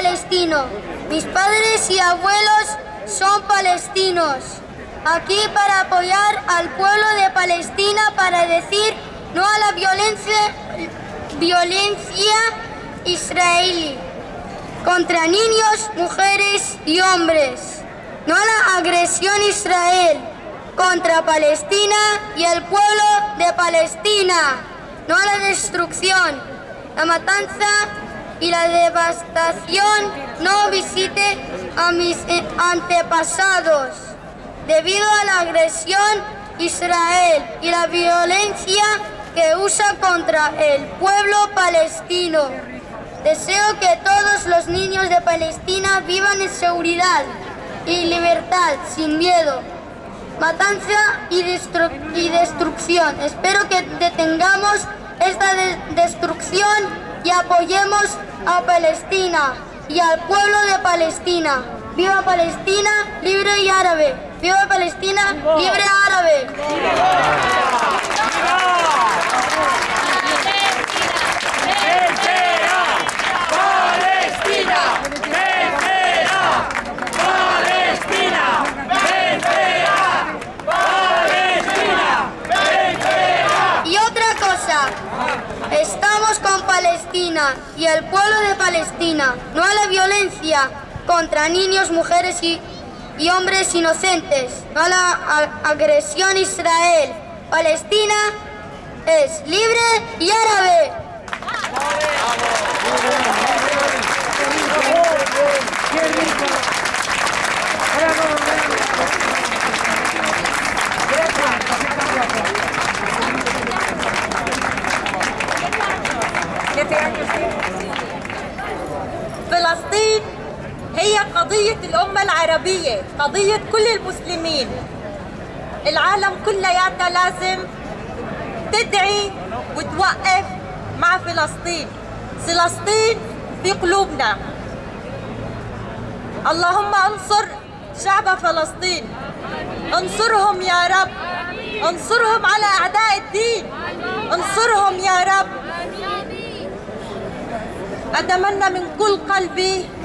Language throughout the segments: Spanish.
palestino. Mis padres y abuelos son palestinos. Aquí para apoyar al pueblo de Palestina para decir no a la violencia, violencia israelí contra niños, mujeres y hombres. No a la agresión Israel contra Palestina y el pueblo de Palestina. No a la destrucción, la matanza y la devastación. No visite a mis eh, antepasados. Debido a la agresión Israel y la violencia que usa contra el pueblo palestino. Deseo que todos los niños de Palestina vivan en seguridad y libertad, sin miedo, matanza y, destrucción. Espero que detengamos esta destrucción y apoyemos a Palestina y al pueblo de Palestina. ¡Viva Palestina, libre y árabe! ¡Viva Palestina, libre árabe! Palestina, no a la violencia contra niños, mujeres y, y hombres inocentes, no a la a, agresión Israel. Palestina es libre y árabe. العربية قضية كل المسلمين. العالم كلياتها لازم تدعي وتوقف مع فلسطين. فلسطين في قلوبنا. اللهم انصر شعب فلسطين. انصرهم يا رب. انصرهم على أعداء الدين. انصرهم يا رب. أتمنى من كل قلبي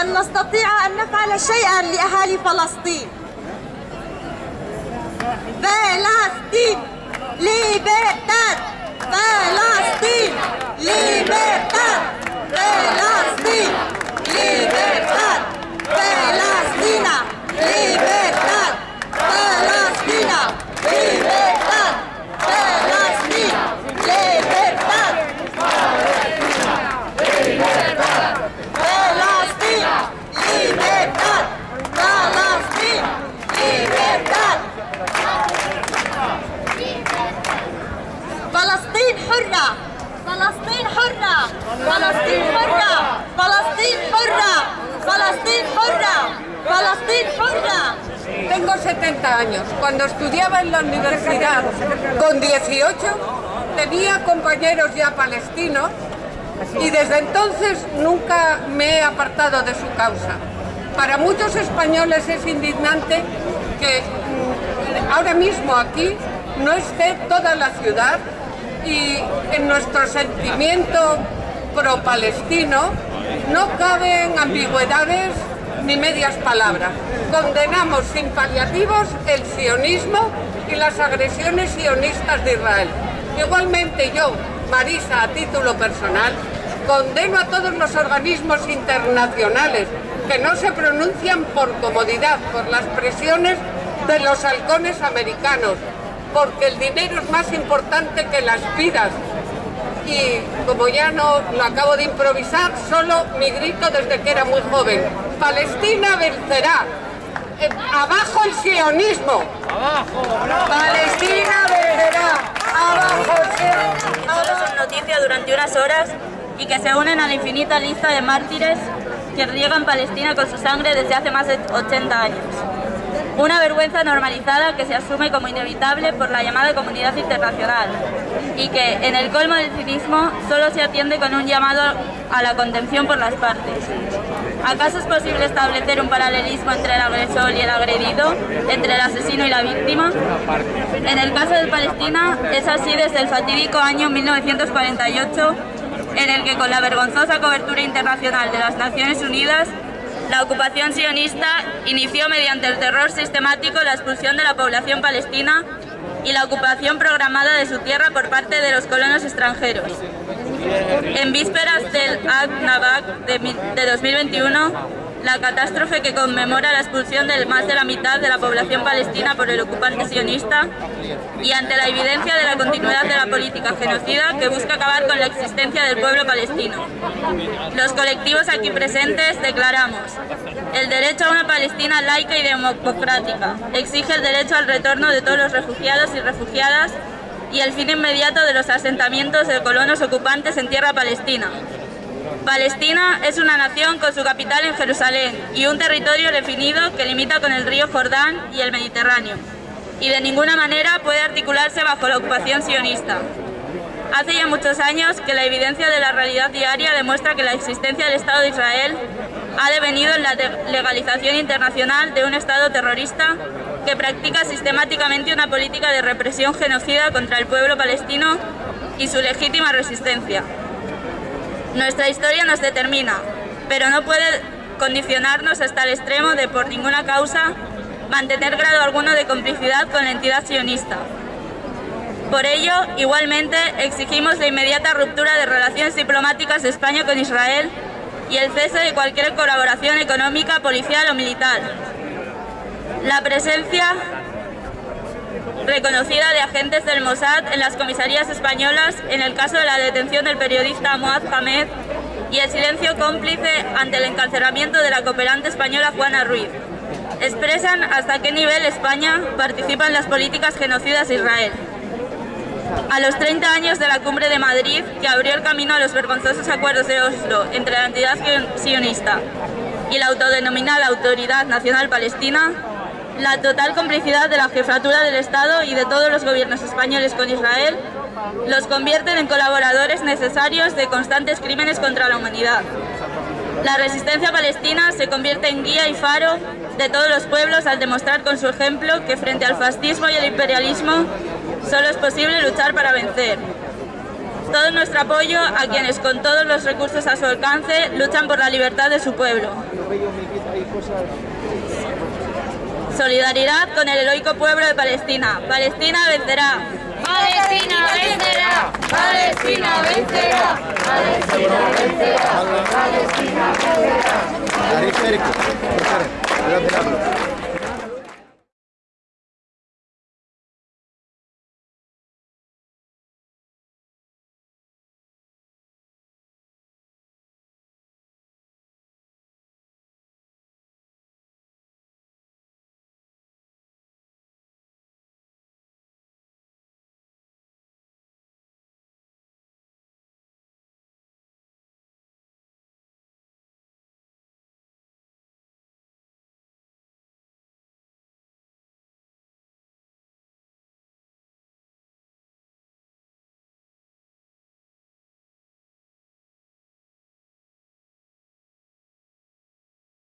أن نستطيع أن نفعل شيئا لأهالي فلسطين. فلسطين ليبرتاد فلسطين ليبرتاد فلسطين ليبرتاد حرة فلسطين حرة فلسطين حرة فلسطين حرة فلسطين حرة فلسطين حرة Tengo 70 años. Cuando estudiaba en la universidad con 18 tenía compañeros ya palestinos y desde entonces nunca me he apartado de su causa. Para muchos españoles es indignante que mm, ahora mismo aquí no esté toda la ciudad y en nuestro sentimiento pro-palestino no caben ambigüedades ni medias palabras. Condenamos sin paliativos el sionismo y las agresiones sionistas de Israel. Igualmente yo, Marisa, a título personal, condeno a todos los organismos internacionales que no se pronuncian por comodidad, por las presiones de los halcones americanos, porque el dinero es más importante que las vidas. Y como ya no lo acabo de improvisar, solo mi grito desde que era muy joven. Palestina vencerá. Eh, abajo el sionismo. Palestina vencerá. Abajo el sionismo. Solo son noticia durante unas horas y que se unen a la infinita lista de mártires que riegan Palestina con su sangre desde hace más de 80 años. Una vergüenza normalizada que se asume como inevitable por la llamada comunidad internacional y que, en el colmo del cinismo, solo se atiende con un llamado a la contención por las partes. ¿Acaso es posible establecer un paralelismo entre el agresor y el agredido, entre el asesino y la víctima? En el caso de Palestina es así desde el fatídico año 1948 en el que con la vergonzosa cobertura internacional de las Naciones Unidas, la ocupación sionista inició mediante el terror sistemático la expulsión de la población palestina y la ocupación programada de su tierra por parte de los colonos extranjeros. En vísperas del Ag Nabak de 2021, la catástrofe que conmemora la expulsión de más de la mitad de la población palestina por el ocupante sionista y ante la evidencia de la continuidad de la política genocida que busca acabar con la existencia del pueblo palestino. Los colectivos aquí presentes declaramos el derecho a una Palestina laica y democrática, exige el derecho al retorno de todos los refugiados y refugiadas y el fin inmediato de los asentamientos de colonos ocupantes en tierra palestina, Palestina es una nación con su capital en Jerusalén y un territorio definido que limita con el río Jordán y el Mediterráneo, y de ninguna manera puede articularse bajo la ocupación sionista. Hace ya muchos años que la evidencia de la realidad diaria demuestra que la existencia del Estado de Israel ha devenido en la legalización internacional de un Estado terrorista que practica sistemáticamente una política de represión genocida contra el pueblo palestino y su legítima resistencia. Nuestra historia nos determina, pero no puede condicionarnos hasta el extremo de, por ninguna causa, mantener grado alguno de complicidad con la entidad sionista. Por ello, igualmente, exigimos la inmediata ruptura de relaciones diplomáticas de España con Israel y el cese de cualquier colaboración económica, policial o militar. La presencia reconocida de agentes del Mossad en las comisarías españolas en el caso de la detención del periodista Moaz Hamed y el silencio cómplice ante el encarcelamiento de la cooperante española Juana Ruiz. Expresan hasta qué nivel España participa en las políticas genocidas de Israel. A los 30 años de la cumbre de Madrid, que abrió el camino a los vergonzosos acuerdos de Oslo entre la entidad sionista y la autodenominada Autoridad Nacional Palestina, la total complicidad de la jefatura del Estado y de todos los gobiernos españoles con Israel los convierten en colaboradores necesarios de constantes crímenes contra la humanidad. La resistencia palestina se convierte en guía y faro de todos los pueblos al demostrar con su ejemplo que frente al fascismo y el imperialismo solo es posible luchar para vencer. Todo nuestro apoyo a quienes con todos los recursos a su alcance luchan por la libertad de su pueblo. Solidaridad con el heroico pueblo de Palestina. Palestina vencerá. Palestina vencerá. Palestina vencerá. Palestina vencerá. Palestina vencerá.